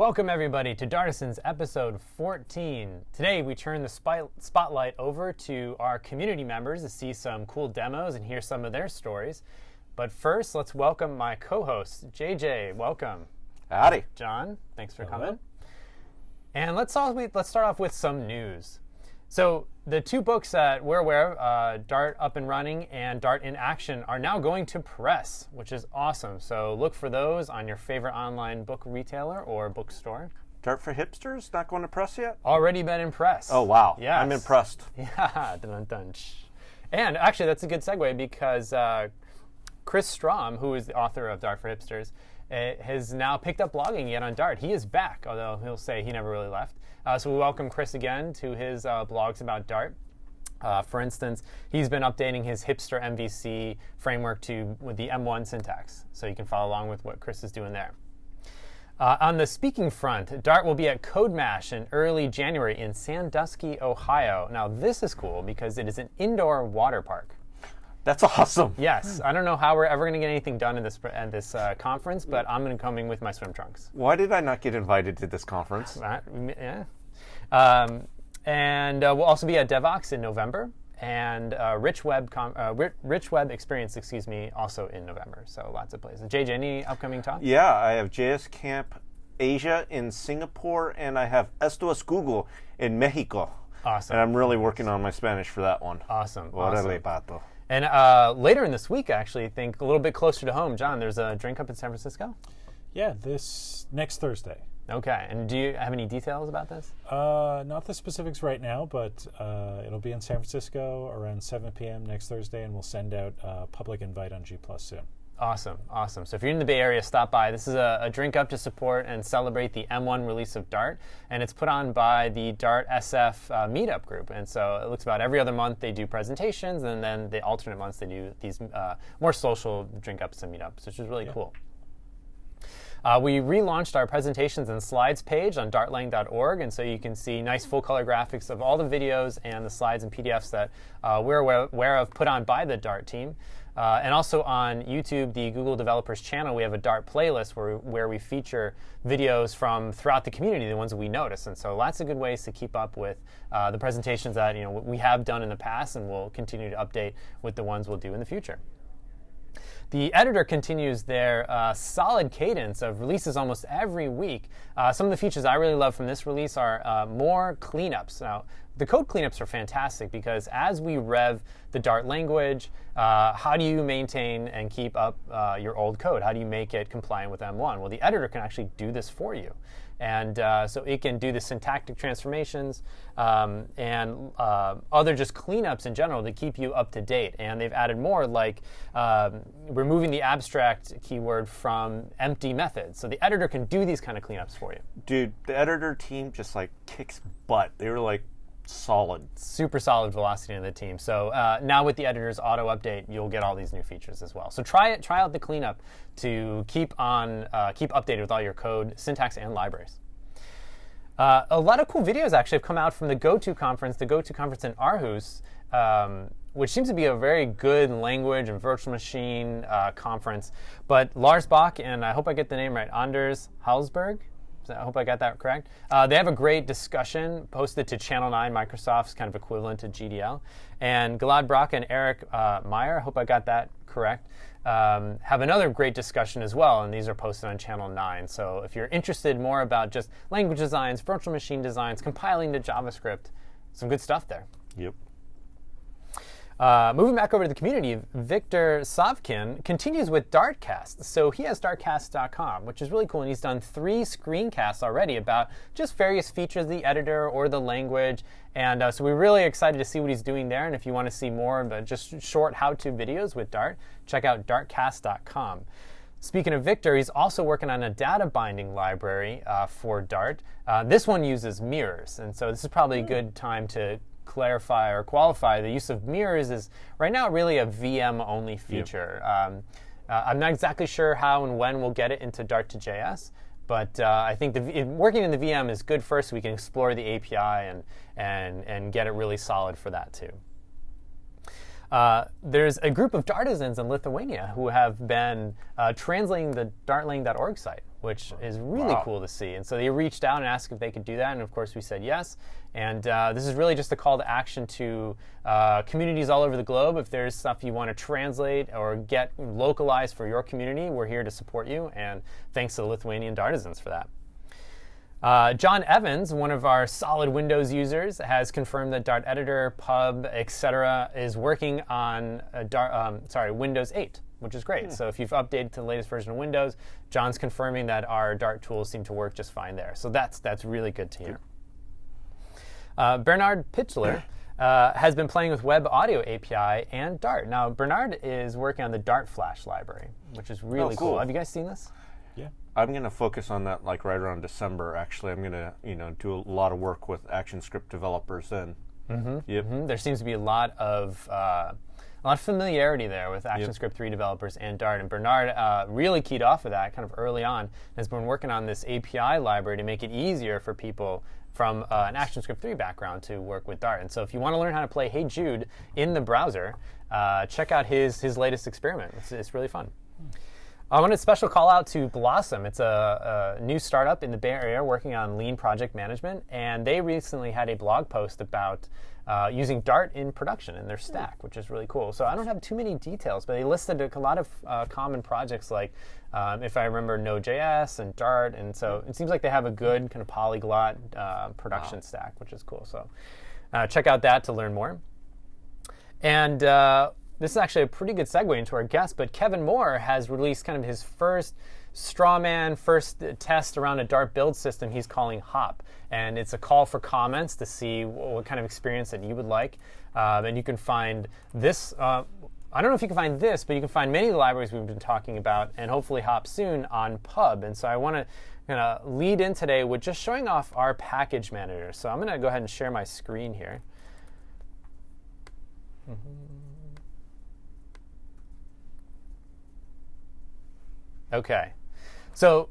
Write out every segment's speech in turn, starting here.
Welcome, everybody, to Dartisans episode 14. Today, we turn the spy- spotlight over to our community members to see some cool demos and hear some of their stories. But first, let's welcome my co host, JJ. Welcome. Howdy. John, thanks for Hello. coming. And let's, all, let's start off with some news. So, the two books that we're aware of, uh, Dart Up and Running and Dart in Action, are now going to press, which is awesome. So, look for those on your favorite online book retailer or bookstore. Dart for hipsters not going to press yet? Already been impressed. Oh wow. Yes. I'm impressed. Yeah, dun, dun, dun. And actually, that's a good segue because uh, Chris Strom, who is the author of Dart for Hipsters, uh, has now picked up blogging yet on Dart. He is back, although he'll say he never really left. Uh, so we welcome Chris again to his uh, blogs about Dart. Uh, for instance, he's been updating his hipster MVC framework to with the M1 syntax, so you can follow along with what Chris is doing there. Uh, on the speaking front, Dart will be at CodeMash in early January in Sandusky, Ohio. Now, this is cool because it is an indoor water park. That's awesome. Yes, I don't know how we're ever going to get anything done in this at this uh, conference, but I'm going to come in with my swim trunks. Why did I not get invited to this conference? That- yeah. Um, and uh, we'll also be at Devoxx in November, and uh, Rich Web uh, Rich Web Experience, excuse me, also in November. So lots of places. JJ, any upcoming talks? Yeah, I have JS Camp Asia in Singapore, and I have Esto es Google in Mexico. Awesome. And I'm really working on my Spanish for that one. Awesome. Órale, awesome. pato. And uh, later in this week, actually, I think a little bit closer to home, John, there's a drink up in San Francisco. Yeah, this next Thursday. Okay. And do you have any details about this? Uh, not the specifics right now, but uh, it'll be in San Francisco around 7 p.m. next Thursday, and we'll send out a public invite on G Plus soon. Awesome, awesome. So if you're in the Bay Area, stop by. This is a, a drink up to support and celebrate the M1 release of Dart, and it's put on by the Dart SF uh, meetup group. And so it looks about every other month they do presentations, and then the alternate months they do these uh, more social drink ups and meetups, which is really cool. Uh, we relaunched our presentations and slides page on dartlang.org, and so you can see nice full color graphics of all the videos and the slides and PDFs that uh, we're aware of put on by the Dart team. Uh, and also on YouTube, the Google Developers channel, we have a Dart playlist where, where we feature videos from throughout the community, the ones that we notice. And so lots of good ways to keep up with uh, the presentations that you know we have done in the past, and we'll continue to update with the ones we'll do in the future. The editor continues their uh, solid cadence of releases almost every week. Uh, some of the features I really love from this release are uh, more cleanups. Now, the code cleanups are fantastic because as we rev the Dart language, uh, how do you maintain and keep up uh, your old code? How do you make it compliant with M1? Well, the editor can actually do this for you. And uh, so it can do the syntactic transformations um, and uh, other just cleanups in general to keep you up to date. And they've added more like um, removing the abstract keyword from empty methods. So the editor can do these kind of cleanups for you. Dude, the editor team just like kicks butt. They were like solid. Super solid velocity in the team. So uh, now with the editor's auto update, you'll get all these new features as well. So try it. Try out the cleanup to keep on uh, keep updated with all your code, syntax, and libraries. Uh, a lot of cool videos actually have come out from the GoTo conference, the GoTo conference in Aarhus, um, which seems to be a very good language and virtual machine uh, conference. But Lars Bak and I hope I get the name right, Anders I hope I got that correct. Uh, they have a great discussion posted to Channel 9, Microsoft's kind of equivalent to GDL. And Gilad Bracha and Eric uh, Meijer, I hope I got that correct, um, have another great discussion as well. And these are posted on Channel 9. So if you're interested more about just language designs, virtual machine designs, compiling to JavaScript, some good stuff there. Yep. Uh, moving back over to the community, Victor Savkin continues with Dartcast. So he has dartcast.com, which is really cool. And he's done three screencasts already about just various features of the editor or the language. And uh, so we're really excited to see what he's doing there. And if you want to see more of just short how to videos with Dart, check out dartcast.com. Speaking of Victor, he's also working on a data binding library uh, for Dart. Uh, this one uses mirrors, and so this is probably a good time to clarify or qualify the use of mirrors is right now really a VM only feature. Um, uh, I'm not exactly sure how and when we'll get it into Dart to JS, but uh, I think the, working in the VM is good first. So we can explore the API and and and get it really solid for that too. Uh, there's a group of Dartisans in Lithuania who have been uh, translating the dartlang.org site, which is really Wow. cool to see. And so they reached out and asked if they could do that, and of course we said yes. And uh, this is really just a call to action to uh, communities all over the globe. If there's stuff you want to translate or get localized for your community, we're here to support you. And thanks to the Lithuanian Dartisans for that. Uh, John Evans, one of our solid Windows users, has confirmed that Dart Editor, Pub, etc., is working on a Dart, um, sorry Windows 8, which is great. So if you've updated to the latest version of Windows, John's confirming that our Dart tools seem to work just fine there. So that's that's really good to hear. Uh, Bernhard Pichler uh, has been playing with Web Audio API and Dart. Now Bernard is working on the Dart Flash library, which is really cool. Have you guys seen this? I'm going to focus on that like right around December. Actually, I'm going to you know do a lot of work with ActionScript developers then. Mm-hmm. Yep. Mhm. There seems to be a lot of uh, a lot of familiarity there with ActionScript 3 developers and Dart. And Bernard uh, really keyed off of that kind of early on. Has been working on this API library to make it easier for people from uh, an ActionScript 3 background to work with Dart. And so, if you want to learn how to play Hey Jude in the browser, uh, check out his his latest experiment. It's, it's really fun. I want a special call out to Blossom. It's a, a new startup in the Bay Area working on lean project management, and they recently had a blog post about uh, using Dart in production in their stack, which is really cool. So I don't have too many details, but they listed a, lot of uh, common projects like, um, if I remember, Node.js and Dart, and so it seems like they have a good kind of polyglot uh, production stack, which is cool. So uh, check out that to learn more. And uh, this is actually a pretty good segue into our guest, but Kevin Moore has released kind of his first straw man, first test around a Dart build system he's calling Hop. And it's a call for comments to see what, kind of experience that you would like. Um, and you can find this. Uh, I don't know if you can find this, but you can find many of the libraries we've been talking about, and hopefully Hop soon on Pub. And so I want to kind of lead in today with just showing off our package manager. So I'm going to go ahead and share my screen here. Okay. So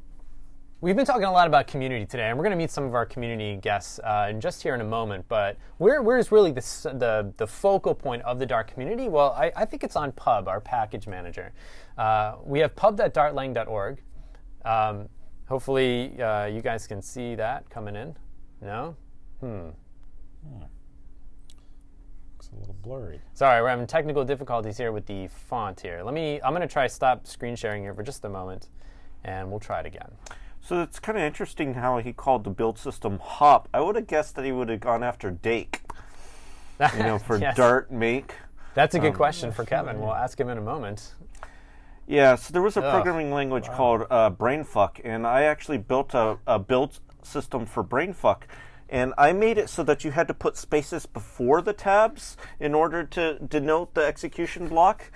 we've been talking a lot about community today, and we're going to meet some of our community guests uh, just here in a moment. But where, where's really the, the, the focal point of the Dart community? Well, I, I think it's on Pub, our package manager. Uh, we have pub.dartlang.org. Um, hopefully, uh, you guys can see that coming in. No? Looks a little blurry. Sorry, we're having technical difficulties here with the font here. Let me, I'm going to try stop screen sharing here for just a moment, and we'll try it again. So it's kind of interesting how he called the build system Hop. I would have guessed that he would have gone after Dake, you know, for Yes. Dart Make. That's a good question for Kevin. We'll ask him in a moment. Yeah, so there was a Ugh, programming language called uh, BrainFuck, and I actually built a, a build system for BrainFuck. And I made it so that you had to put spaces before the tabs in order to denote the execution block.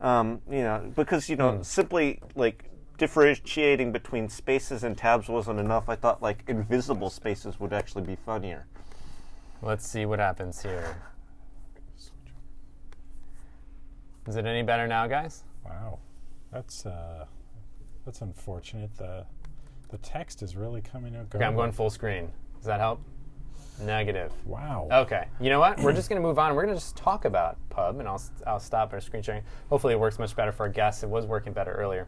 Um, you know, because you know, simply like differentiating between spaces and tabs wasn't enough. I thought like invisible spaces would actually be funnier. Let's see what happens here. Is it any better now, guys? Wow, that's uh, that's unfortunate. The the text is really coming out. Okay, I'm going full screen. Does that help? Negative. Wow. Okay. You know what? We're just going to move on. We're going to just talk about Pub, and I'll, I'll stop our screen sharing. Hopefully, it works much better for our guests. It was working better earlier.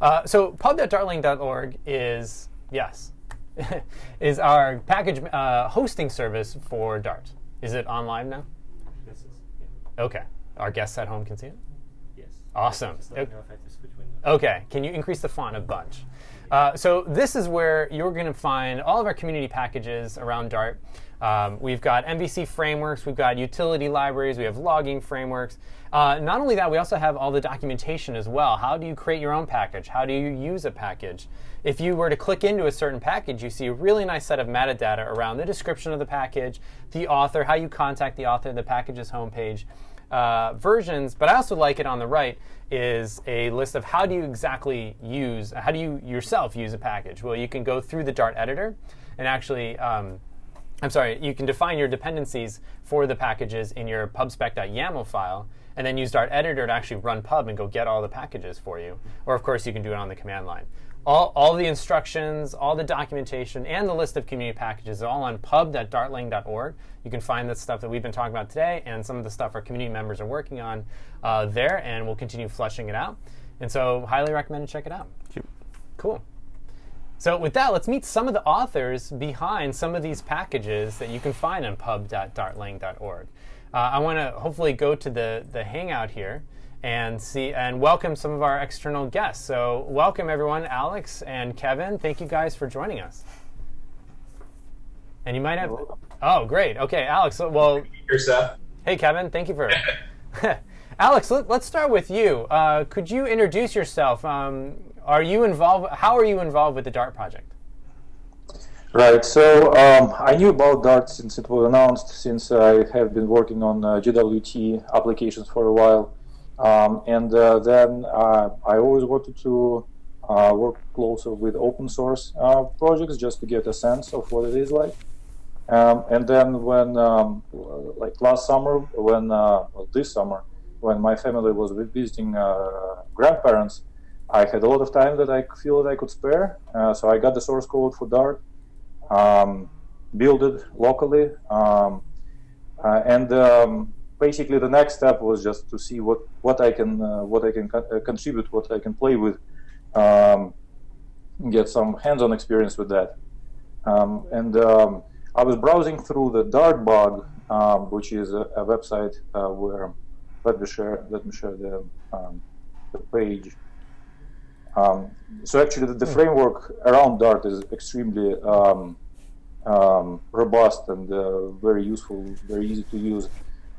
Uh, so, pub.dartlang.org is, yes, is our package uh, hosting service for Dart. Is it on live now? This is, yeah. Okay. Our guests at home can see it? Yes. Awesome. Just let me know if I have to switch windows. Okay, can you increase the font a bunch? Uh, so this is where you're going to find all of our community packages around Dart. Um, we've got MVC frameworks, we've got utility libraries, we have logging frameworks. Uh, not only that, we also have all the documentation as well. How do you create your own package? How do you use a package? If you were to click into a certain package, you see a really nice set of metadata around the description of the package, the author, how you contact the author, the package's homepage uh, versions, but I also like it on the right is a list of how do you exactly use, how do you yourself use a package? Well, you can go through the Dart editor and actually, um, I'm sorry, you can define your dependencies for the packages in your pubspec.yaml file and then use Dart editor to actually run pub and go get all the packages for you. Or of course, you can do it on the command line. All, all the instructions, all the documentation, and the list of community packages are all on pub.dartlang.org. You can find the stuff that we've been talking about today and some of the stuff our community members are working on uh, there, and we'll continue flushing it out. And so, highly recommend to check it out. Cool. So, with that, let's meet some of the authors behind some of these packages that you can find on pub.dartlang.org. Uh, I want to hopefully go to the, the Hangout here and see and welcome some of our external guests. So, welcome everyone, Alex and Kevin. Thank you guys for joining us. And you might have. Oh, great. Okay, Alex. Well, Here, Seth. hey, Kevin. Thank you for. Alex, let, us start with you. Uh, could you introduce yourself? Um, are you involved? How are you involved with the Dart project? Right. So um, I knew about Dart since it was announced, since I have been working on uh, GWT applications for a while. Um, and uh, then uh, I always wanted to uh, work closer with open source uh, projects just to get a sense of what it is like. Um, and then when, um, like last summer, when uh, well, this summer, when my family was visiting grandparents, I had a lot of time that I feel that I could spare, uh, so I got the source code for Dart, um, build it locally, um, uh, and um, basically the next step was just to see what what I can uh, what I can co uh, contribute, what I can play with, um, get some hands-on experience with that, um, and um, I was browsing through the Dartbug, which is a, a website uh, where let me share let me share the the page. Um, so actually, the, the, hmm. framework around Dart is extremely um, um, robust and uh, very useful, very easy to use.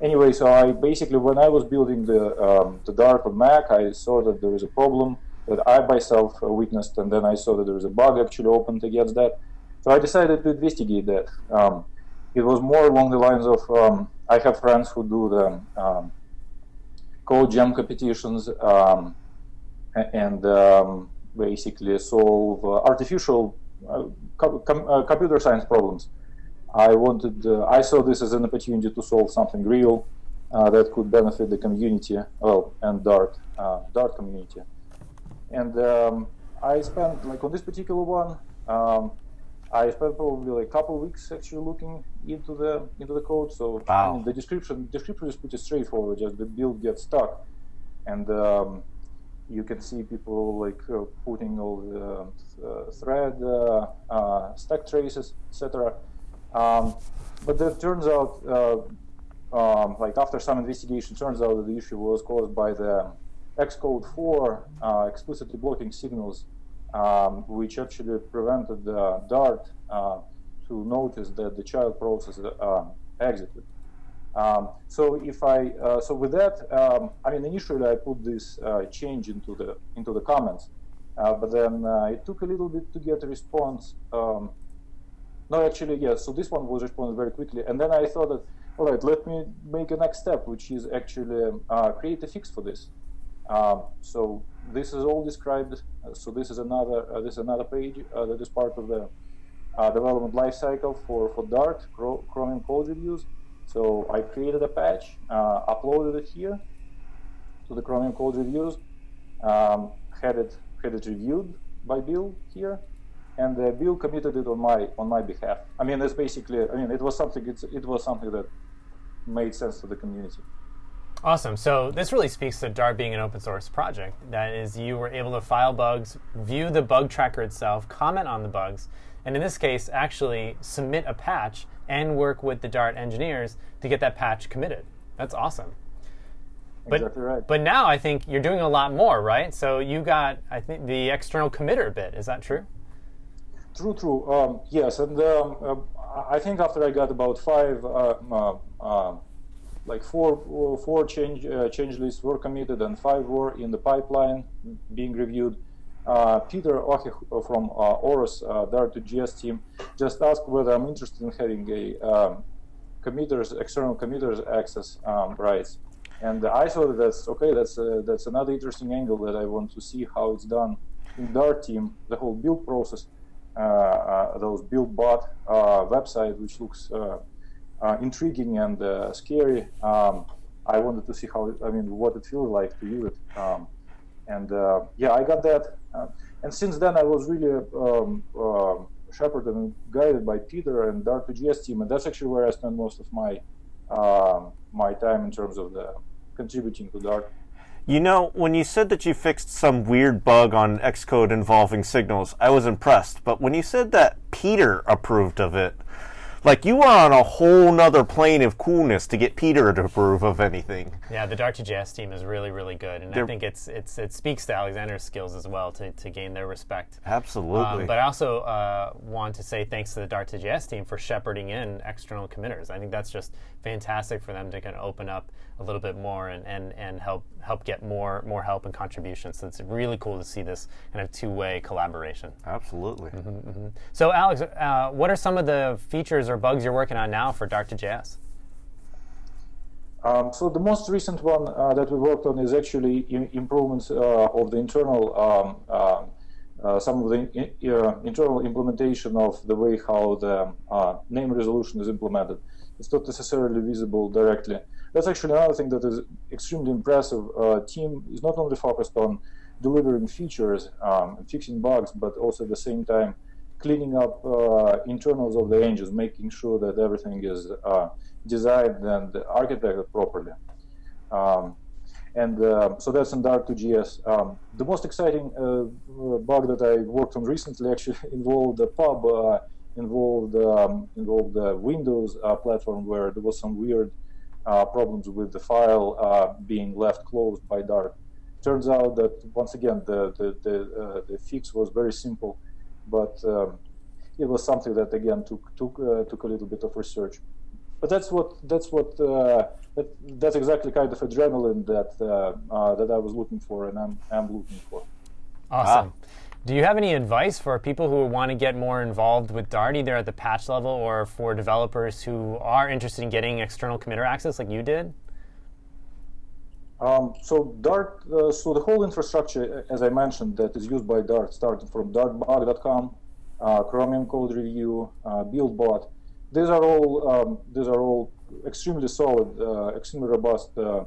Anyway, so I basically, when I was building the, um, the Dart on Mac, I saw that there was a problem that I myself uh, witnessed, and then I saw that there was a bug actually opened against that. So I decided to investigate that. Um, it was more along the lines of um, I have friends who do the code jam competitions and um, basically solve uh, artificial uh, com uh, computer science problems. I wanted, I saw this as an opportunity to solve something real that could benefit the community, well, and Dart, Dart community. And um, I spent, like on this particular one, um, I spent probably like a couple of weeks actually looking into the into the code. So wow. I mean, the description description is pretty straightforward. Just the build gets stuck, and um, you can see people like uh, putting all the uh, thread uh, uh stack traces, etc. Um, but it turns out, uh, um, like after some investigation, turns out that the issue was caused by the Xcode 4 uh, explicitly blocking signals, um, which actually prevented the Dart to notice that the child process exited. Um, so if I uh, so with that, um, I mean initially I put this uh, change into the into the comments, uh, but then uh, it took a little bit to get a response. Um, no, actually, yes. So this one was responded very quickly, and then I thought that all right, let me make a next step, which is actually uh, create a fix for this. Um, so this is all described. so this is another uh, this is another page that is part of the development lifecycle for for Dart Chromium code reviews. So I created a patch, uh, uploaded it here to the Chromium Code Reviews, um, had it had it reviewed by Bill here, and uh, Bill committed it on my on my behalf. I mean, it's basically, I mean, it was something it was something that made sense to the community. Awesome. So this really speaks to Dart being an open source project. That is, you were able to file bugs, view the bug tracker itself, comment on the bugs, and in this case, actually submit a patch and work with the Dart engineers to get that patch committed. That's awesome. But, exactly right. But now I think you're doing a lot more, right? So you got, I think, the external committer bit. Is that true? True, true. Um, yes, and um, uh, I think after I got about five, uh, uh, uh like four, four change uh, change lists were committed, and five were in the pipeline being reviewed. Uh, Peter Ahé from uh, uh, Dart2JS team just asked whether I'm interested in having a um, committers, external committers access um, rights. And I thought that's okay. That's uh, that's another interesting angle that I want to see how it's done in Dart team. The whole build process, those build bot website, which looks intriguing and scary. Um, I wanted to see how. It, I mean, what it feels like to use it. Um, and yeah, I got that. Uh, and since then I was really um, uh, shepherded and guided by Peter and Dart2JS team, and that's actually where I spend most of my uh, my time in terms of the contributing to Dart. You know, when you said that you fixed some weird bug on Xcode involving signals, I was impressed. But when you said that Peter approved of it, like you were on a whole nother plane of coolness to get Peter to approve of anything. Yeah, the Dart2JS team is really, really good, and They're- I think it's it's it speaks to Alexander's skills as well to, to gain their respect. Absolutely. Um, but I also uh, want to say thanks to the Dart2JS team for shepherding in external committers. I think that's just fantastic for them to kind of open up a little bit more and, and, and help help get more more help and contributions. So it's really cool to see this kind of two way collaboration. Absolutely. So Alex, uh, what are some of the features or bugs you're working on now for Dart2JS? Um, so the most recent one uh, that we worked on is actually improvements uh, of the internal, um, uh, uh, some of the i- uh, internal implementation of the way how the uh, name resolution is implemented. It's not necessarily visible directly. That's actually another thing that is extremely impressive. Uh, team is not only focused on delivering features um, and fixing bugs, but also at the same time cleaning up uh, internals of the engines, making sure that everything is uh, designed and architected properly. Um, and uh, so that's in Dart2JS. Um, the most exciting uh, uh, bug that I worked on recently actually involved the pub, uh, involved um, involved the Windows platform where there was some weird problems with the file uh, being left closed by Dart. Turns out that once again the the the, uh, the fix was very simple, but um, it was something that again took took uh, took a little bit of research. But that's what that's what uh, that, that's exactly kind of adrenaline that uh, uh, that I was looking for and I'm I'm looking for. Awesome. Do you have any advice for people who want to get more involved with Dart, either at the patch level or for developers who are interested in getting external committer access like you did? Um, so Dart, uh, so the whole infrastructure, as I mentioned, that is used by Dart, starting from dartbug.com, uh, Chromium Code Review, uh, BuildBot. These are all um, these are all extremely solid, uh, extremely robust uh,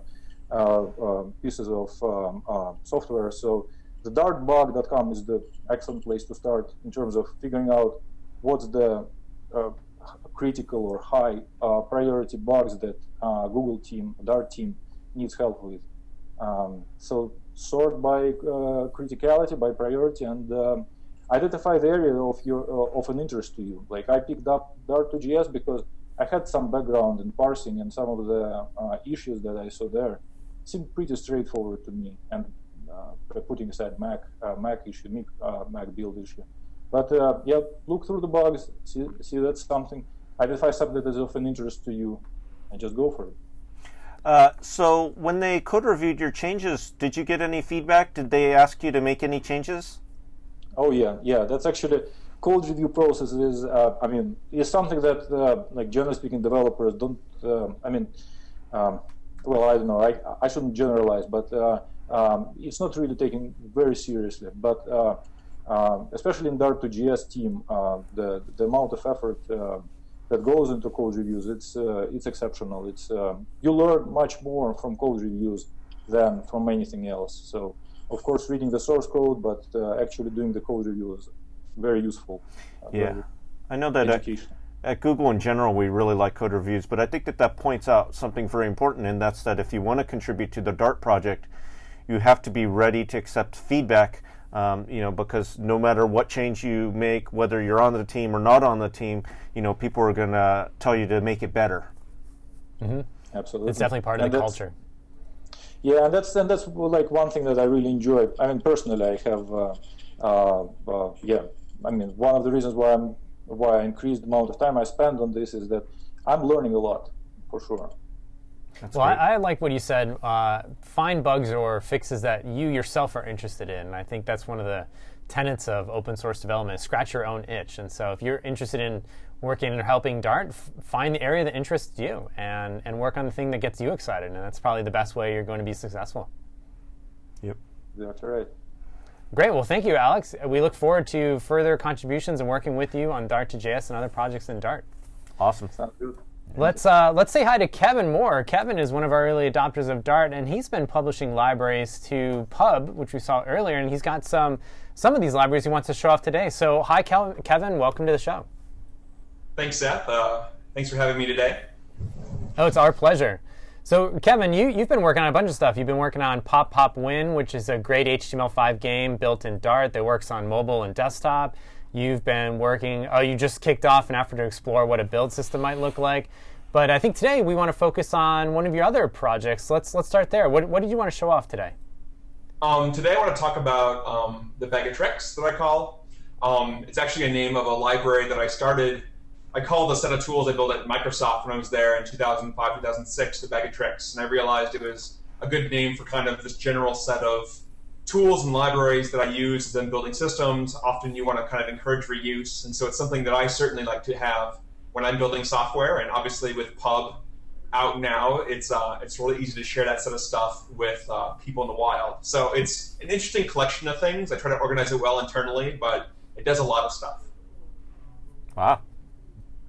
uh, uh, pieces of um, uh, software. So the dartbug.com is the excellent place to start in terms of figuring out what's the uh, critical or high uh, priority bugs that uh, Google team, Dart team needs help with. Um, so sort by uh, criticality, by priority, and um, identify the area of your uh, of an interest to you. Like I picked up Dart2JS because I had some background in parsing, and some of the uh, issues that I saw there seemed pretty straightforward to me. And putting aside Mac uh, Mac issue, Mac, uh, Mac build issue. But uh, yeah, look through the bugs, see, see that's something, identify something that is of an interest to you, and just go for it. Uh, so when they code reviewed your changes, did you get any feedback? Did they ask you to make any changes? Oh yeah, yeah. That's actually code review process is. Uh, I mean, is something that uh, like generally speaking, developers don't. Uh, I mean, um, well, I don't know. I I shouldn't generalize, but uh, um, it's not really taken very seriously. But uh, um, especially in Dart2JS team, uh, the the amount of effort uh, that goes into code reviews, it's uh, it's exceptional. It's um, you learn much more from code reviews than from anything else. So of course, reading the source code, but uh, actually doing the code review is very useful. Yeah. very I know that at Google in general, we really like code reviews, but I think that that points out something very important, and that's that if you want to contribute to the Dart project, you have to be ready to accept feedback. Um, you know, because no matter what change you make, whether you're on the team or not on the team, you know, people are going to tell you to make it better. Absolutely, It's definitely part of the culture. Yeah, and that's and that's like one thing that I really enjoy. I mean, personally, I have, uh, uh, uh, yeah. I mean, one of the reasons why I'm why I increased the amount of time I spend on this is that I'm learning a lot, for sure. That's Well. I, I like what you said. Uh, find bugs or fixes that you yourself are interested in. And I think that's one of the tenets of open source development: scratch your own itch. And so, if you're interested in working or helping Dart, f- find the area that interests you and and work on the thing that gets you excited. And that's probably the best way you're going to be successful. yep. That's right. Great. Well, thank you, Alex. We look forward to further contributions and working with you on Dart to JS and other projects in Dart. Awesome. Sounds good. Let's uh, let's say hi to Kevin Moore. Kevin is one of our early adopters of Dart, and he's been publishing libraries to Pub, which we saw earlier, and he's got some some of these libraries he wants to show off today. So, hi, Kel- Kevin. Welcome to the show. Thanks, Seth. Uh, thanks for having me today. Oh, it's our pleasure. So, Kevin, you, you've been working on a bunch of stuff. You've been working on Pop Pop Win, which is a great HTML5 game built in Dart that works on mobile and desktop. You've been working, oh, you just kicked off an effort to explore what a build system might look like. But I think today we want to focus on one of your other projects. Let's, let's start there. What, what did you want to show off today? Um, today I want to talk about um, the Bag of Tricks that I call. Um, it's actually a name of a library that I started. I called a set of tools I built at Microsoft when I was there in 2005, 2006, the Bag of Tricks. And I realized it was a good name for kind of this general set of tools and libraries that I use in building systems. Often you want to kind of encourage reuse. And so it's something that I certainly like to have when I'm building software. And obviously with Pub out now, it's uh, it's really easy to share that set of stuff with uh, people in the wild. So it's an interesting collection of things. I try to organize it well internally, but it does a lot of stuff. Wow.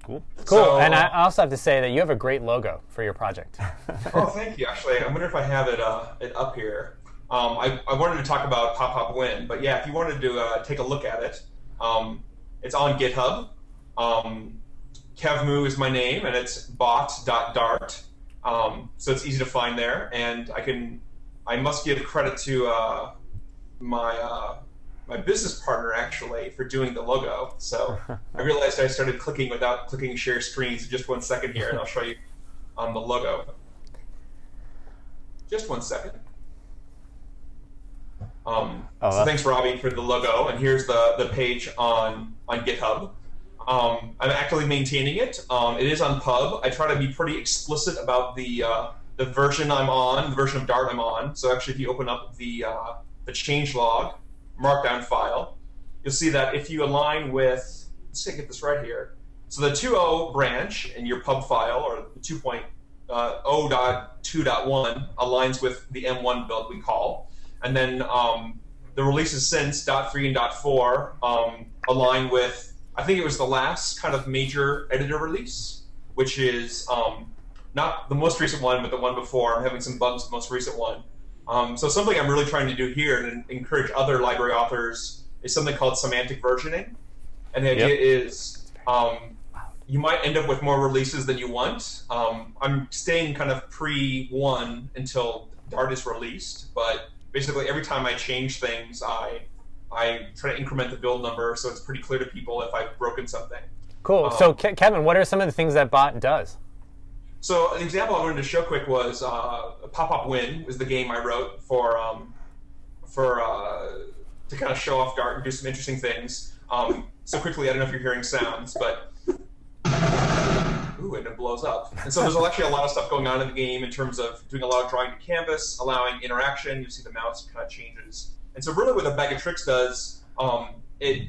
Cool. Cool. So, and I also have to say that you have a great logo for your project. oh, thank you. Actually, I wonder if I have it uh, it up here. Um, I, I wanted to talk about Pop Pop Win, but yeah, if you wanted to uh, take a look at it, um, it's on GitHub. Um, KevMoo is my name, and it's bot.dart. Um, so it's easy to find there, and I can I must give credit to uh, my uh, my business partner actually for doing the logo. So I realized I started clicking without clicking share screens. Just one second here, and I'll show you um, the logo. Just one second. Um, Oh, so thanks, Robbie, for the logo. And here's the, the page on on GitHub. Um, I'm actively maintaining it. Um, it is on Pub. I try to be pretty explicit about the uh, the version I'm on, the version of Dart I'm on. So actually, if you open up the uh, the changelog markdown file, you'll see that if you align with, let's get this right here. So the 2.0 branch in your pub file, or the 2.0.2.1, aligns with the M1 build we call. And then um, the releases since .3 and .4 um, align with, I think it was the last kind of major editor release, which is um, not the most recent one, but the one before. I'm having some bugs with the most recent one. Um, so something I'm really trying to do here and encourage other library authors is something called semantic versioning. And the idea Yep. is um, you might end up with more releases than you want. Um, I'm staying kind of pre one until Dart is released, but basically every time I change things, I I try to increment the build number so it's pretty clear to people if I've broken something. Cool. Um, so, Ke- Kevin, what are some of the things that bot does? So an example I wanted to show quick was uh, Pop Up Win was the game I wrote for um, for uh, to kind of show off Dart and do some interesting things. Um, so quickly, I don't know if you're hearing sounds, but ooh, and it blows up. And so there's actually a lot of stuff going on in the game in terms of doing a lot of drawing to canvas, allowing interaction. You see the mouse kind of changes. And so really, what the Bag of Tricks does, um, it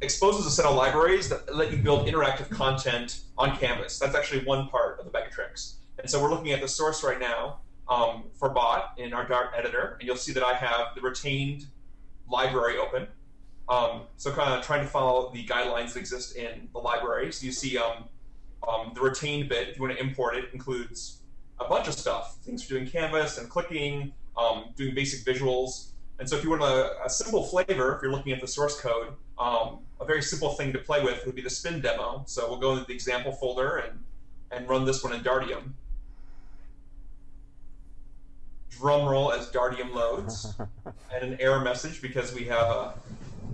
exposes a set of libraries that let you build interactive content on canvas. That's actually one part of the Bag of Tricks. And so we're looking at the source right now um, for bot in our Dart editor, and you'll see that I have the retained library open. Um, so kind of trying to follow the guidelines that exist in the library. So you see um, um, the retained bit, if you want to import it, includes a bunch of stuff. Things for doing canvas and clicking, um, doing basic visuals. And so if you want a, a simple flavor, if you're looking at the source code, um, a very simple thing to play with would be the spin demo. So we'll go into the example folder and, and run this one in Dartium. Drum roll as Dartium loads, and an error message because we have a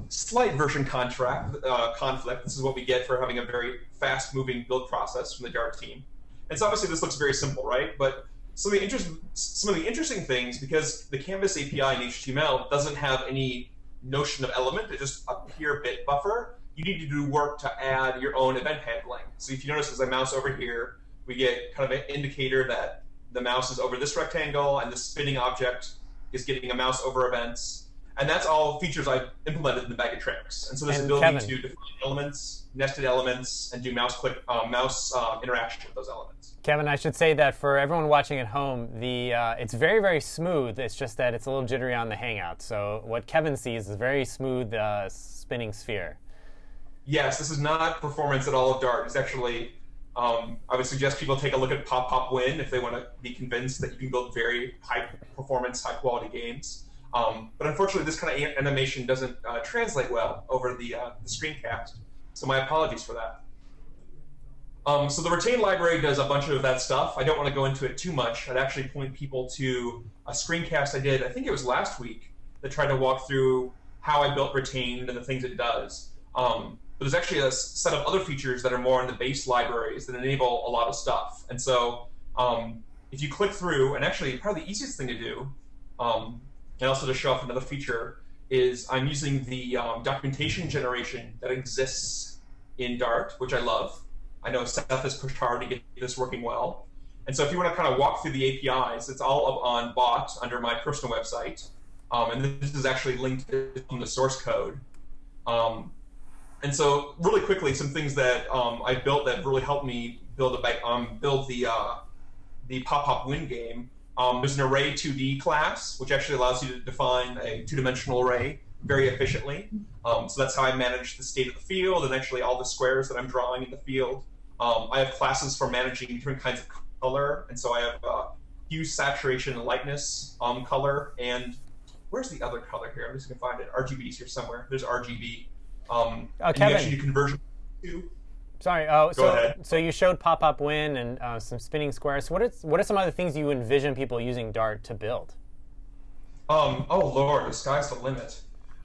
slight version contract uh, conflict. This is what we get for having a very fast-moving build process from the Dart team. And so obviously this looks very simple, right? But some of the interest, some of the interesting things because the Canvas API in HTML doesn't have any notion of element; it's just a pure bit buffer. You need to do work to add your own event handling. So if you notice, as I mouse over here, we get kind of an indicator that the mouse is over this rectangle and the spinning object is getting a mouse over events. And that's all features I've implemented in the bag of tricks. And so this And ability Kevin. to define elements, nested elements, and do mouse click, uh, mouse uh, interaction with those elements. Kevin, I should say that for everyone watching at home, the uh, it's very very smooth. It's just that it's a little jittery on the Hangout. So what Kevin sees is a very smooth uh, spinning sphere. Yes, this is not performance at all of Dart. It's actually Um, I would suggest people take a look at Pop Pop Win if they want to be convinced that you can build very high performance, high quality games. Um, but unfortunately, this kind of animation doesn't uh, translate well over the, uh, the screencast. So my apologies for that. Um, so the Retain library does a bunch of that stuff. I don't want to go into it too much. I'd actually point people to a screencast I did, I think it was last week, that tried to walk through how I built Retained and the things it does. Um, but there's actually a set of other features that are more in the base libraries that enable a lot of stuff. And so um, if you click through, and actually probably the easiest thing to do, um, and also to show off another feature, is I'm using the um, documentation generation that exists in Dart, which I love. I know Seth has pushed hard to get this working well. And so if you want to kind of walk through the APIs, it's all up on bot under my personal website. Um, and this is actually linked from the source code. Um, and so really quickly, some things that um, I built that really helped me build a um, build the uh, the pop pop win game. Um, there's an array 2D class, which actually allows you to define a two-dimensional array very efficiently. Um, so that's how I manage the state of the field and actually all the squares that I'm drawing in the field. Um, I have classes for managing different kinds of color, and so I have uh, hue, saturation, and lightness um, color, and where's the other color here? I'm just gonna find it. RGB is here somewhere. There's RGB. Um, Uh, and Kevin. you actually do conversion to. Sorry. Oh, so ahead. so you showed pop up win and uh, some spinning squares. What is what are some other things you envision people using Dart to build? Um, oh Lord, the sky's the limit.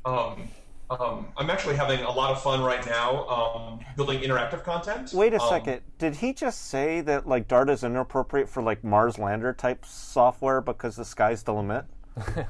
Um, um, I'm actually having a lot of fun right now um, building interactive content. Wait a Um, second. Did he just say that like Dart is inappropriate for like Mars lander type software because the sky's the limit?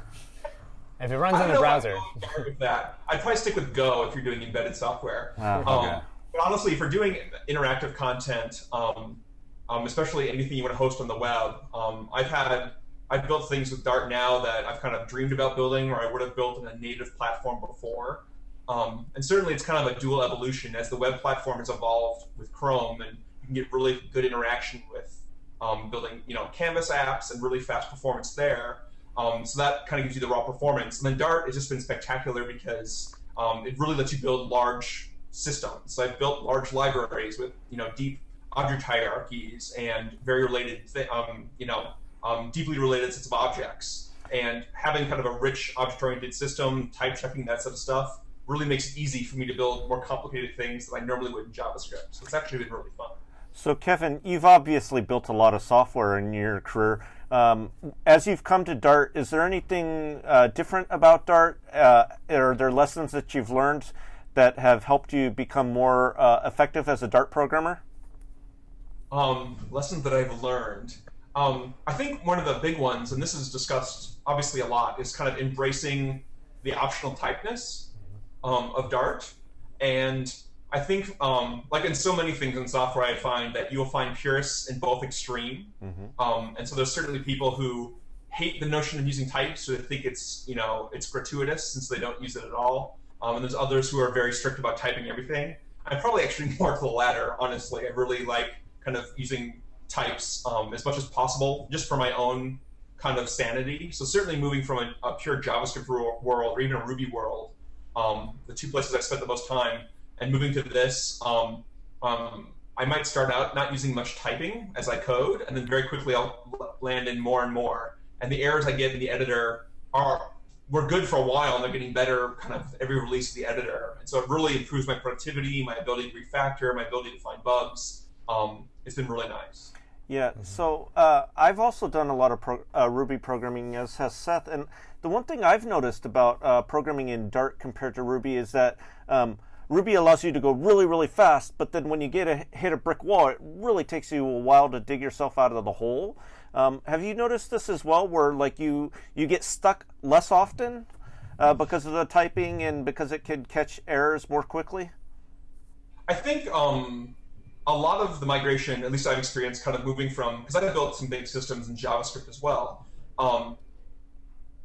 If it runs I in the browser. I'd go far with that. I'd probably stick with Go if you're doing embedded software. Um, okay. But honestly, you're doing interactive content, um, um, especially anything you want to host on the web, um, I've had I've built things with Dart now that I've kind of dreamed about building, or I would have built in a native platform before. Um, and certainly, it's kind of a dual evolution as the web platform has evolved with Chrome, and you can get really good interaction with um, building, you know, Canvas apps and really fast performance there. Um, so that kind of gives you the raw performance. And then Dart has just been spectacular because it really lets you build large systems. I've built large libraries with you know deep object hierarchies and very related, um, you know, um, deeply related sets of objects. And having kind of a rich object-oriented system, type checking that sort of stuff, really makes it easy for me to build more complicated things that I normally would in JavaScript. So it's actually been really fun. So, Kevin, you've obviously built a lot of software in your career. Um, as you've come to Dart, is there anything uh, different about Dart? Uh, are there lessons that you've learned that have helped you become more uh, effective as a Dart programmer? um, lessons that I've learned. Um, I think one of the big ones, and this is discussed obviously a lot, is kind of embracing the optional typeness um, of Dart. And I think, um, like in so many things in software, I find that you'll find purists in both extreme. Um, and so there's certainly people who hate the notion of using types, or they think it's you know it's gratuitous since they don't use it at all. Um, and there's others who are very strict about typing everything. I'm probably actually more to the latter, honestly. I really like kind of using types um, as much as possible, just for my own kind of sanity. So certainly moving from a, a pure JavaScript wor- world or even a Ruby world, um, the two places I spent the most time, and moving to this, um, um, I might start out not using much typing as I code, and then very quickly I'll land in more and more. And the errors I get in the editor are were good for a while, and they're getting better kind of every release of the editor. And so it really improves my productivity, my ability to refactor, my ability to find bugs. Um, it's been really nice. Yeah, so uh, I've also done a lot of pro- uh, Ruby programming, as has Seth. And the one thing I've noticed about uh, programming in Dart compared to Ruby is that um, Ruby allows you to go really, really fast, but then when you get a, hit a brick wall, it really takes you a while to dig yourself out of the hole. Um, have you noticed this as well, where like you you get stuck less often uh, because of the typing and because it can catch errors more quickly? I think um, a lot of the migration, at least I've experienced, kind of moving from because I've built some big systems in JavaScript as well. Um,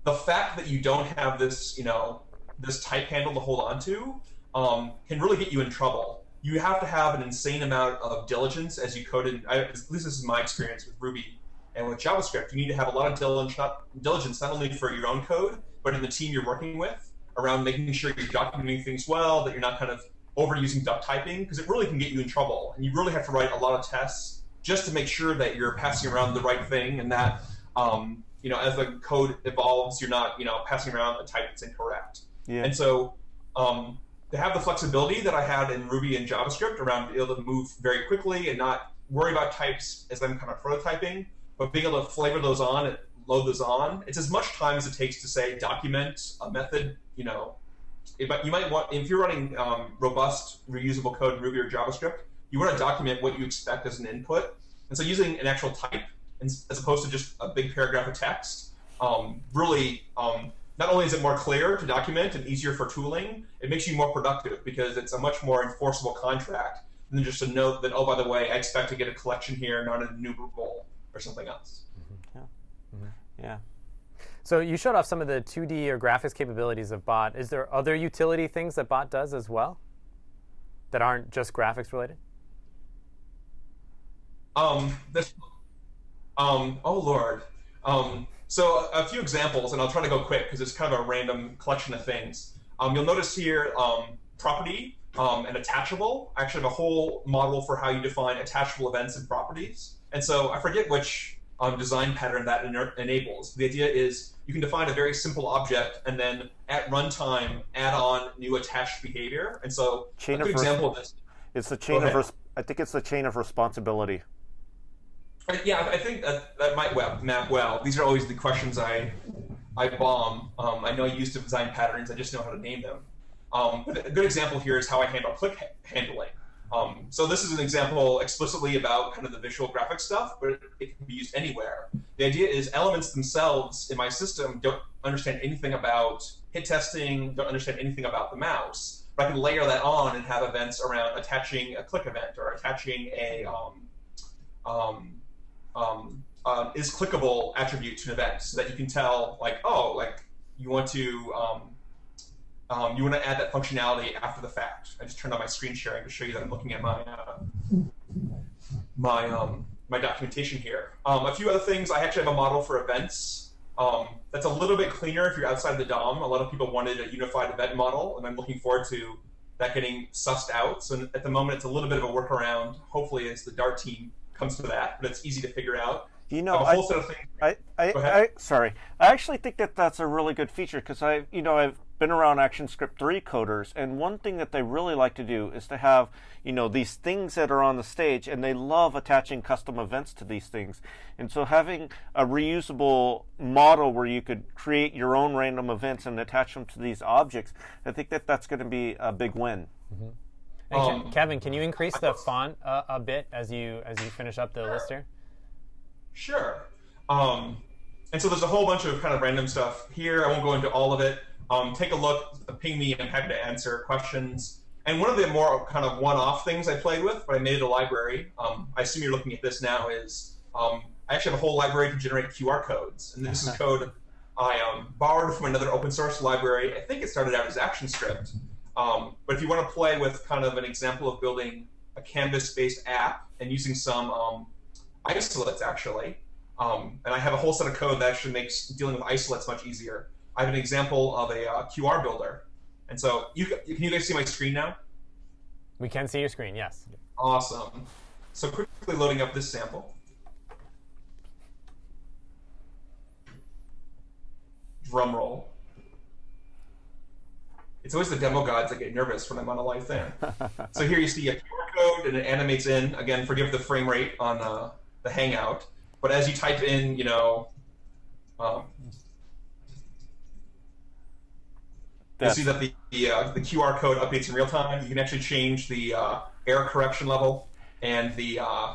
the fact that you don't have this, you know, this type handle to hold on to um, can really get you in trouble. You have to have an insane amount of diligence as you code in. I, at least this is my experience with Ruby and with JavaScript. You need to have a lot of diligence, not, only for your own code, but in the team you're working with around making sure you're documenting things well, that you're not kind of overusing duck typing because it really can get you in trouble, and you really have to write a lot of tests just to make sure that you're passing around the right thing and that um, you know as the code evolves, you're not you know passing around a type that's incorrect. Yeah. And so um, to have the flexibility that I had in Ruby and JavaScript around being able to move very quickly and not worry about types as I'm kind of prototyping, but being able to flavor those on and load those on, it's as much time as it takes to say document a method. You know, if, you might want if you're running um, robust reusable code in Ruby or JavaScript, you want to document what you expect as an input, and so using an actual type as opposed to just a big paragraph of text um, really um, not only is it more clear to document and easier for tooling, it makes you more productive because it's a much more enforceable contract than just a note that, oh, by the way, I expect to get a collection here, not an enumerable or something else. Yeah. So you showed off some of the 2D or graphics capabilities of Bot. Is there other utility things that Bot does as well that aren't just graphics related? Um, this, um, oh Lord. Um, so a few examples, and I'll try to go quick because it's kind of a random collection of things. Um, you'll notice here um, property um, and attachable. I actually have a whole model for how you define attachable events and properties. And so I forget which um, design pattern that ena- enables. The idea is you can define a very simple object and then at runtime add on new attached behavior. And so Chain a good example of this. It's the chain of res- I think it's the chain of responsibility. I- Yeah, I think that, that might well, map well. These are always the questions I I bomb. Um, I know I used to design patterns. I just know how to name them. Um, but a good example here is how I handle click ha- handling. Um, so this is an example explicitly about kind of the visual graphic stuff, but it can be used anywhere. The idea is elements themselves in my system don't understand anything about hit testing, don't understand anything about the mouse. But I can layer that on and have events around attaching a click event or attaching a um, um, um, uh, is clickable attribute to an event so that you can tell like oh like you want to um, um, you want to add that functionality after the fact. I just turned on my screen sharing to show you that I'm looking at my uh, my um, my documentation here. Um, a few other things. I actually have a model for events. Um, that's a little bit cleaner if you're outside the DOM. A lot of people wanted a unified event model, and I'm looking forward to that getting sussed out. So at the moment, it's a little bit of a workaround. Hopefully, as the Dart team comes to that, but it's easy to figure out. You know, have a I, whole set of things. I, I, I, sorry. I actually think that that's a really good feature because I, you know, I've been around ActionScript 3 coders, and one thing that they really like to do is to have, you know, these things that are on the stage, and they love attaching custom events to these things. And so having a reusable model where you could create your own random events and attach them to these objects, I think that that's going to be a big win. And Ke- Um, Kevin, can you increase the font uh, a bit as you as you finish up the list here? Sure. Um, and so there's a whole bunch of kind of random stuff here. I won't go into all of it. Um, take a look, ping me, I'm happy to answer questions. And one of the more kind of one-off things I played with, but I made it a library. Um, I assume you're looking at this now. Is um, I actually have a whole library to generate QR codes, and this is code I um, borrowed from another open source library. I think it started out as ActionScript. Um, but if you want to play with kind of an example of building a Canvas-based app and using some um, isolates actually, um, and I have a whole set of code that actually makes dealing with isolates much easier. I have an example of a uh, QR builder, and so you can you guys see my screen now? We can see your screen. Yes. Awesome. So quickly loading up this sample. Drum roll. It's always the demo gods that get nervous when I'm on a live thing. so here you see a QR code and it animates in. Again, forgive the frame rate on uh, the Hangout. But as you type in, you know, um, you'll see that the the, uh, the QR code updates in real time. You can actually change the uh, error correction level and the uh,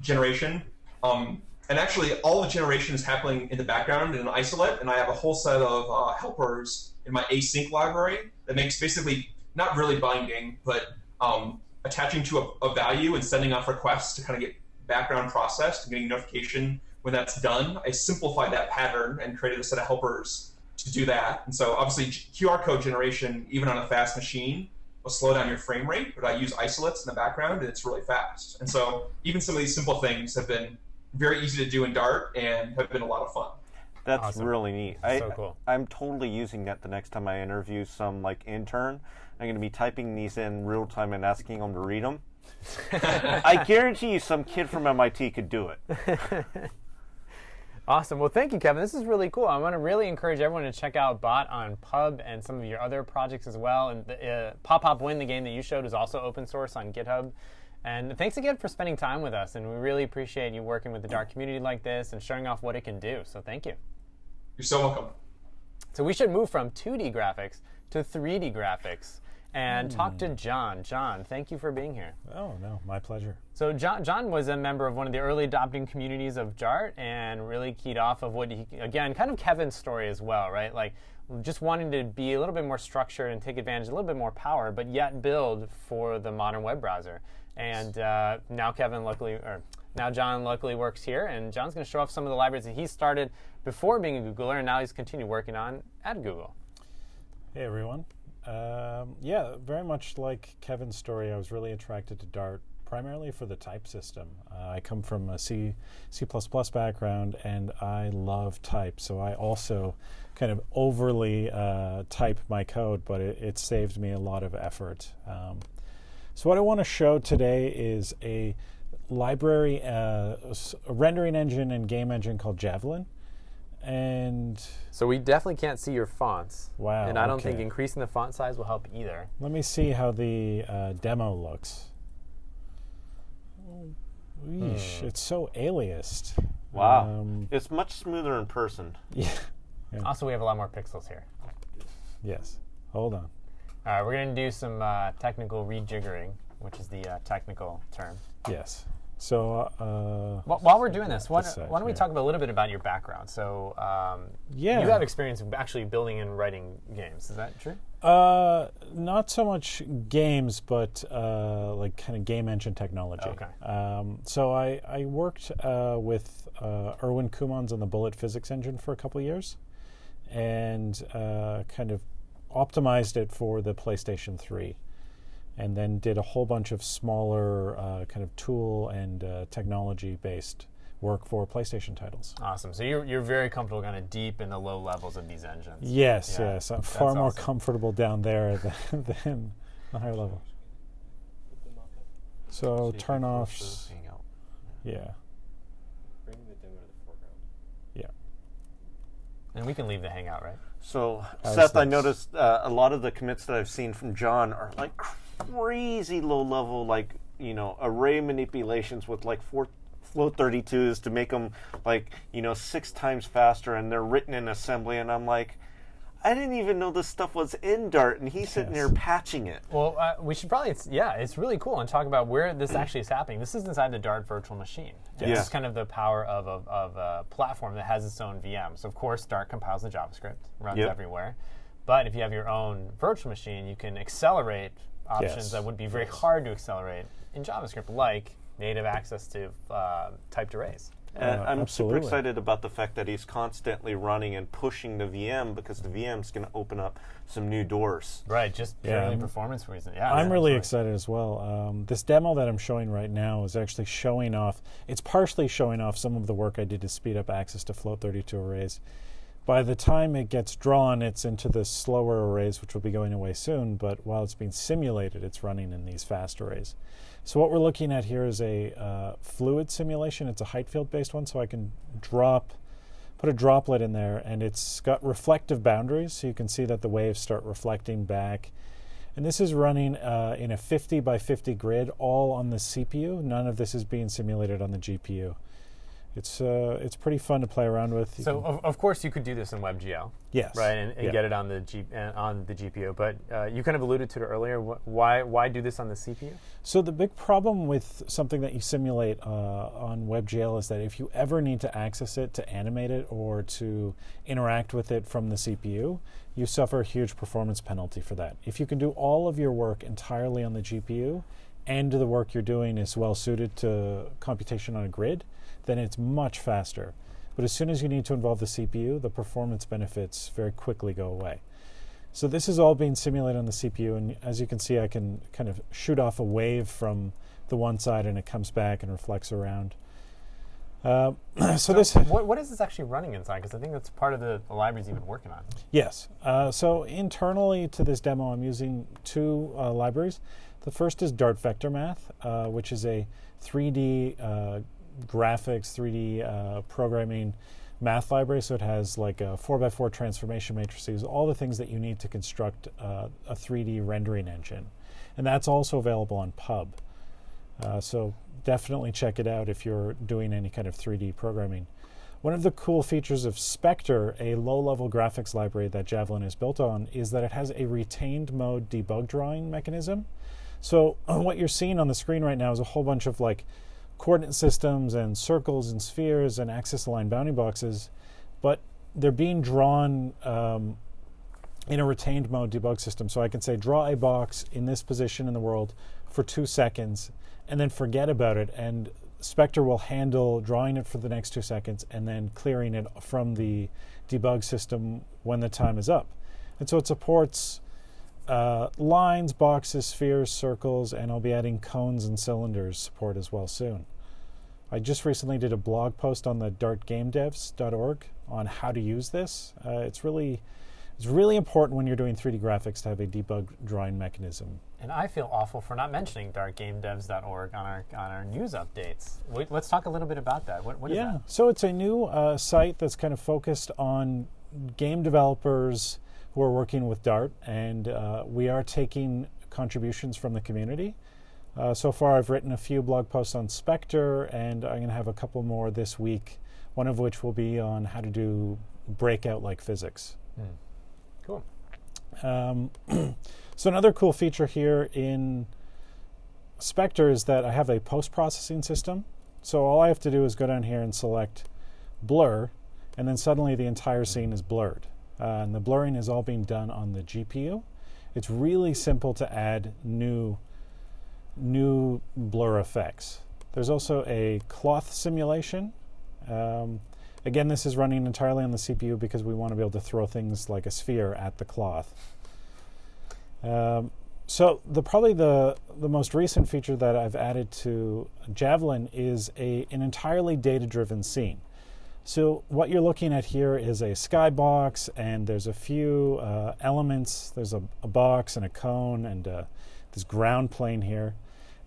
generation. Um, and actually, all the generation is happening in the background in an isolate, and I have a whole set of uh, helpers in my async library that makes basically not really binding, but um, attaching to a, a value and sending off requests to kind of get background processed and getting notification when that's done. I simplified that pattern and created a set of helpers to do that. And so obviously QR code generation, even on a fast machine, will slow down your frame rate, but I use isolates in the background and it's really fast. And so even some of these simple things have been very easy to do in Dart and have been a lot of fun. That's Awesome. really neat. I, So cool. I'm totally using that the next time I interview some like intern. I'm going to be typing these in real time and asking them to read them. I guarantee you, some kid from MIT could do it. Awesome. Well, thank you, Kevin. This is really cool. I want to really encourage everyone to check out Bot on Pub and some of your other projects as well. And the, uh, Pop Pop Win, the game that you showed, is also open source on GitHub. And thanks again for spending time with us. And we really appreciate you working with the Dart community like this and showing off what it can do. So thank you. You're so welcome. So we should move from 2D graphics to 3D graphics and talk to John. John, thank you for being here. Oh no, my pleasure. So John, John was a member of one of the early adopting communities of Dart and really keyed off of what he, again, kind of Kevin's story as well, right? Like just wanting to be a little bit more structured and take advantage of a little bit more power, but yet build for the modern web browser. And uh, now Kevin luckily, or now John luckily works here, and John's going to show off some of the libraries that he started before being a Googler, and now he's continued working on at Google. Hey everyone. Um, yeah, very much like Kevin's story, I was really attracted to Dart primarily for the type system. Uh, I come from a C, C++ background and I love type, so I also kind of overly uh, type my code, but it, it saved me a lot of effort. Um, so what I want to show today is a library, uh, a rendering engine and game engine called Javelin. And So we definitely can't see your fonts. Wow, And I don't okay. think increasing the font size will help either. Let me see how the uh, demo looks. Yeesh, it's so aliased. Wow. Um, it's much smoother in person. yeah. Also, we have a lot more pixels here. Yes. Hold on. All right, we're going to do some uh, technical rejiggering, which is the uh, technical term. Yes. So, uh, Wh- While we're doing this, why, This why don't we talk about a little bit about your background? So, um, Yeah. you have experience of actually building and writing games. Is that true? uh, not so much games, but uh, like kind of game engine technology. Okay. Um, so I, I worked uh, with uh, Erwin Coumans on the Bullet Physics engine for a couple of years, and uh, kind of optimized it for the PlayStation 3, and then did a whole bunch of smaller uh, kind of tool and uh, technology based work for PlayStation titles. Awesome. So you're, you're very comfortable kind of deep in the low levels of these engines. Yes, Yeah, yes, I'm far that's more awesome. comfortable down there than, than the higher level. So turn offs. Hangout. Yeah, Bring the demo to the foreground. yeah. And we can leave the hangout, right? So, How's Seth, I noticed uh, a lot of the commits that I've seen from John are like crazy low level, like, you know, array manipulations with like four float 32s to make them like, you know, six times faster and they're written in assembly. And I'm like, I didn't even know this stuff was in Dart, and he's sitting Yes. there patching it. Well, uh, we should probably, it's, yeah, it's really cool and talk about where this actually is happening. This is inside the Dart virtual machine. Yeah. This is kind of the power of a, of a platform that has its own VM. So, of course, Dart compiles the JavaScript, runs Yep. everywhere. But if you have your own virtual machine, you can accelerate options Yes. that would be very hard to accelerate in JavaScript, like native access to uh, typed arrays. And Uh, I'm absolutely. super excited about the fact that he's constantly running and pushing the VM because the VM's going to open up some new doors. Right, just Yeah, purely I'm- performance reason. Yeah, I'm really absolutely. excited as well. Um, this demo that I'm showing right now is actually showing off. It's partially showing off some of the work I did to speed up access to float 32 arrays. By the time it gets drawn, it's into the slower arrays, which will be going away soon. But while it's being simulated, it's running in these fast arrays. So what we're looking at here is a uh, fluid simulation. It's a height field based one, so I can drop, put a droplet in there, and it's got reflective boundaries, so you can see that the waves start reflecting back. And this is running uh, in a 50 by 50 grid, all on the CPU. None of this is being simulated on the GPU. It's uh, it's pretty fun to play around with. You So, can- of, of course, you could do this in WebGL. yes, right, and, and Yeah. get it on the G, uh, on the GPU. But uh, you kind of alluded to it earlier. Wh- Why why do this on the CPU? So the big problem with something that you simulate uh, on WebGL is that if you ever need to access it to animate it or to interact with it from the CPU, you suffer a huge performance penalty for that. If you can do all of your work entirely on the GPU and the work you're doing is well suited to computation on a grid, then it's much faster. But as soon as you need to involve the CPU, the performance benefits very quickly go away. So this is all being simulated on the CPU, and as you can see, I can kind of shoot off a wave from the one side, and it comes back and reflects around. Uh, so this What, what is this actually running inside? Because I think that's part of the, the libraries you've been working on. Yes. Uh, so internally to this demo, I'm using two uh, libraries. The first is Dart Vector Math, uh, which is a 3D uh, graphics, 3D uh, programming math library. So it has like a 4x4 transformation matrices, all the things that you need to construct uh, a 3D rendering engine. And that's also available on Pub. Uh, so definitely check it out if you're doing any kind of 3D programming. One of the cool features of Spectre, a low level graphics library that Javelin is built on, is that it has a retained mode debug drawing mechanism. So, what you're seeing on the screen right now is a whole bunch of like coordinate systems and circles and spheres and axis aligned bounding boxes, but they're being drawn um, in a retained mode debug system. So I can say, draw a box in this position in the world for two seconds and then forget about it. And Spectre will handle drawing it for the next two seconds and then clearing it from the debug system when the time is up. And so it supports uh, lines, boxes, spheres, circles, and I'll be adding cones and cylinders support as well soon. I just recently did a blog post on the dartgamedevs.org on how to use this. Uh, it's really it's really important when you're doing 3D graphics to have a debug drawing mechanism. And I feel awful for not mentioning dartgamedevs.org on our on our news updates. Let's talk a little bit about that. What, what is yeah, that? so it's a new uh, site that's kind of focused on game developers who are working with Dart, and uh, we are taking contributions from the community. Uh, so far, I've written a few blog posts on Spectre, and I'm going to have a couple more this week. One of which will be on how to do breakout like physics. Cool. Um, so another cool feature here in Spectre is that I have a post-processing system. So all I have to do is go down here and select blur, and then suddenly the entire scene is blurred. Uh, and the blurring is all being done on the GPU. It's really simple to add new new blur effects. There's also a cloth simulation. Um, Again, this is running entirely on the CPU because we want to be able to throw things like a sphere at the cloth. Um, so the probably the the most recent feature that I've added to Javelin is a an entirely data-driven scene. So what you're looking at here is a skybox, and there's a few uh, elements. There's a, a, box and a cone and uh, this ground plane here.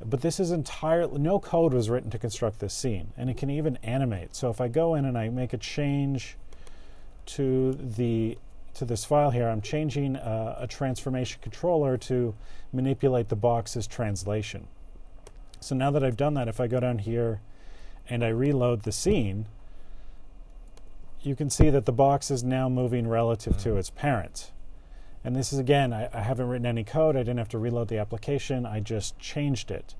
But this is entirely, no code was written to construct this scene, and it can even animate. So if I go in and I make a change to the to this file here, I'm changing uh, a transformation controller to manipulate the box's translation. So now that I've done that, if I go down here and I reload the scene, you can see that the box is now moving relative to its parent. And this is again, I, I, haven't written any code. I didn't have to reload the application. I just changed it,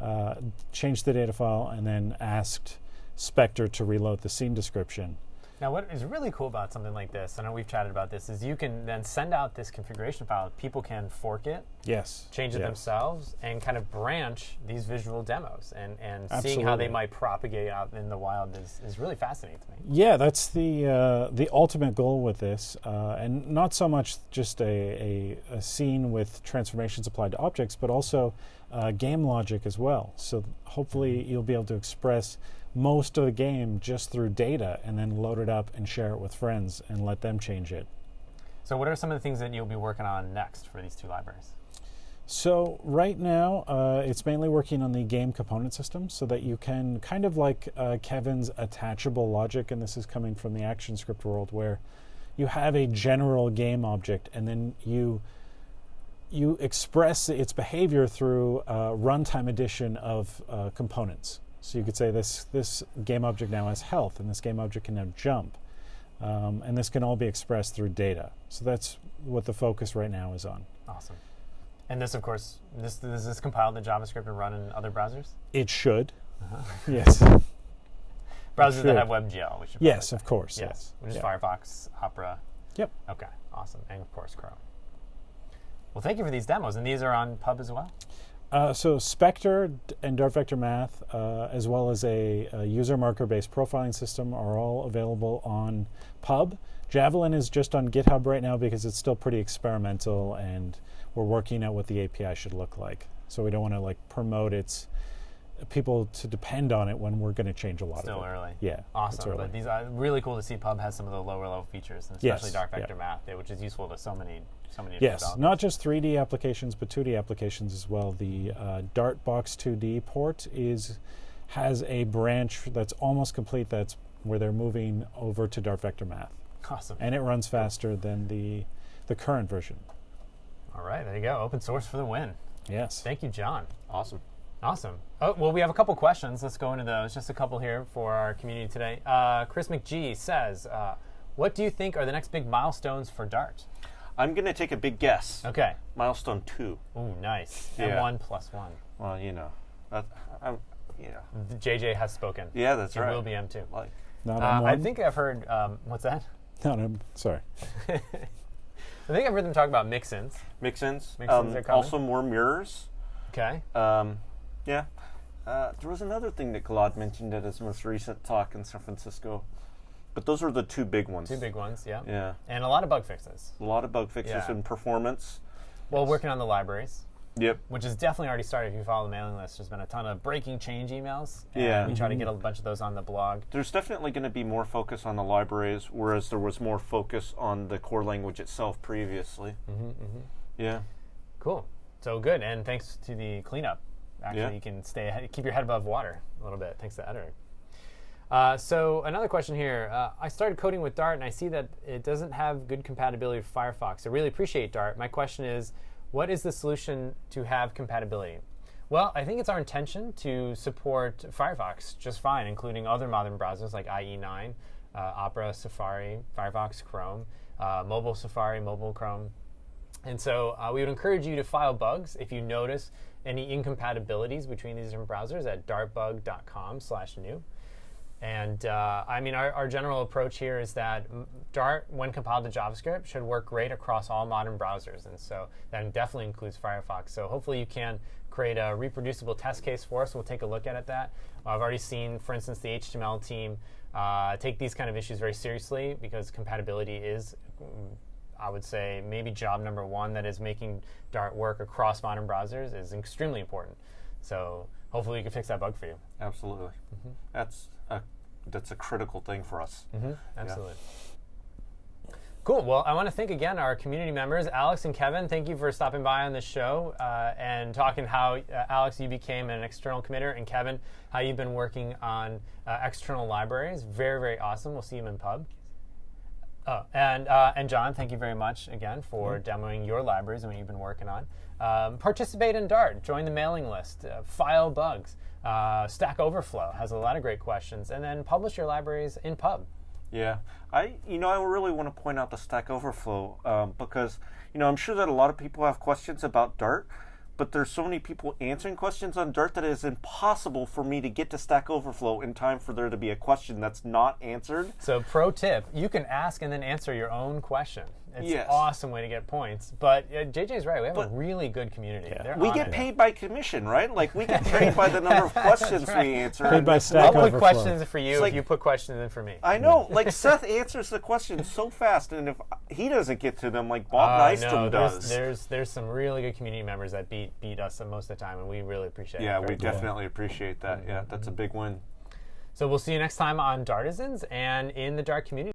uh, changed the data file, and then asked Spectre to reload the scene description. Now, what is really cool about something like this, I know we've chatted about this, is you can then send out this configuration file. People can fork it, yes, change it yes. themselves, and kind of branch these visual demos. And, and seeing how they might propagate out in the wild is, is really fascinating to me. Yeah, that's the uh, the ultimate goal with this, uh, and not so much just a, a, a, scene with transformations applied to objects, but also uh, game logic as well. So hopefully you'll be able to express most of the game just through data and then load it up and share it with friends and let them change it. So, what are some of the things that you'll be working on next for these two libraries? So, right now, uh, it's mainly working on the game component system so that you can kind of like uh, Kevin's attachable logic, and this is coming from the ActionScript world, where you have a general game object and then you you express its behavior through uh, runtime addition of uh, components. So you could say this this game object now has health, and this game object can now jump, um, and this can all be expressed through data. So that's what the focus right now is on. Awesome. And this, of course, this is this compiled in JavaScript and run in other browsers. It should. Uh-huh. Yes. browsers that have WebGL. We should yes, of course. Yes, yes. which is yeah. Firefox, Opera. Yep. Okay. Awesome. And of course, Chrome. Well, thank you for these demos, and these are on Pub as well. Uh, so Spectre and Dart Vector Math, uh, as well as a, a user marker-based profiling system, are all available on Pub. Javelin is just on GitHub right now because it's still pretty experimental, and we're working out what the API should look like. So we don't want to like promote its people to depend on it when we're going to change a lot Still of it. early. Yeah, Awesome. early. But these are really cool to see Pub has some of the lower level features, and Yes, especially Dart yeah. Vector Math, eh, which is useful to so many, so many. Yes, not just 3D applications, but 2D applications as well. The uh, Dartbox 2D port is has a branch that's almost complete. That's where they're moving over to Dart Vector Math, Awesome. and it runs faster than the the current version. All right, there you go. Open source for the win. Yes. Thank you, John. Awesome. Awesome. Oh, well, we have a couple questions. Let's go into those. Just a couple here for our community today. Uh, Chris McGee says, uh, "What do you think are the next big milestones for Dart?" I'm going to take a big guess. Okay. Milestone two. Ooh, nice. Yeah. M1 plus one. Well, you know, that, I'm, you know, JJ has spoken. yeah, that's It right. will be M2. Like, Not Uh, on I think I've heard. Um, what's that? No, no, sorry. I think I've heard them talk about mix-ins. mix-ins. Mix-ins um, are coming. also more mirrors. Okay. Um, yeah. Uh, there was another thing that Claude mentioned at his most recent talk in San Francisco, but those are the two big ones. Two big ones. Yeah. Yeah, And a lot of bug fixes. a lot of bug fixes Yeah. and performance. Well, working on the libraries. Yep. which has definitely already started. If you follow the mailing list, there's been a ton of breaking change emails. Yeah. we try to get a bunch of those on the blog. There's definitely going to be more focus on the libraries, whereas there was more focus on the core language itself previously. Mm-hmm, Yeah. Cool. So good, and thanks to the cleanup. Actually, Yeah. you can stay ahead, keep your head above water a little bit. Thanks to the editor. Uh, so another question here. Uh, I started coding with Dart, and I see that it doesn't have good compatibility with Firefox. I really appreciate Dart. My question is, what is the solution to have compatibility? Well, I think it's our intention to support Firefox just fine, including other modern browsers like IE9, uh, Opera, Safari, Firefox, Chrome, uh, mobile Safari, mobile Chrome. And so uh, we would encourage you to file bugs if you notice any incompatibilities between these different browsers at dartbug.com slash new. And uh, I mean, our, our general approach here is that Dart, when compiled to JavaScript, should work great across all modern browsers. And so that definitely includes Firefox. So hopefully you can create a reproducible test case for us. We'll take a look at it that. I've already seen, for instance, the HTML team uh, take these kind of issues very seriously because compatibility is, mm, I would say, maybe job number one that is making Dart work across modern browsers is extremely important. So hopefully we can fix that bug for you. Absolutely. Mm-hmm. That's a that's a critical thing for us. Absolutely. Cool. Well, I want to thank again our community members, Alex and Kevin. Thank you for stopping by on the show uh, and talking how, uh, Alex, you became an external committer, and Kevin, how you've been working on uh, external libraries. Very, very awesome. We'll see you in pub. Oh, and uh, and John, thank you very much again for demoing your libraries and what you've been working on. Um, participate in Dart. Join the mailing list. Uh, file bugs. Uh, Stack Overflow has a lot of great questions, and then publish your libraries in Pub. Yeah, I you know I really want to point out the Stack Overflow um, because you know I'm sure that a lot of people have questions about Dart, but there's so many people answering questions on Dart that it is impossible for me to get to Stack Overflow in time for there to be a question that's not answered. So, pro tip: you can ask and then answer your own question. It's Yes. an awesome way to get points. But uh, JJ's right. We have But- a really good community. They're We on get it. paid by commission, right? Like we get paid by the number of questions we answer. Paid by I'll put Overflow. questions for you It's if like- you put questions in for me. I know, like Seth answers the questions so fast, and if he doesn't get to them, like Bob Uh, Nystrom no, does. there's, there's there's some really good community members that beat beat us most of the time, and we really appreciate yeah, it. we Very cool. definitely appreciate that. Yeah, that's a big win. So we'll see you next time on Dartisans and in the Dart community.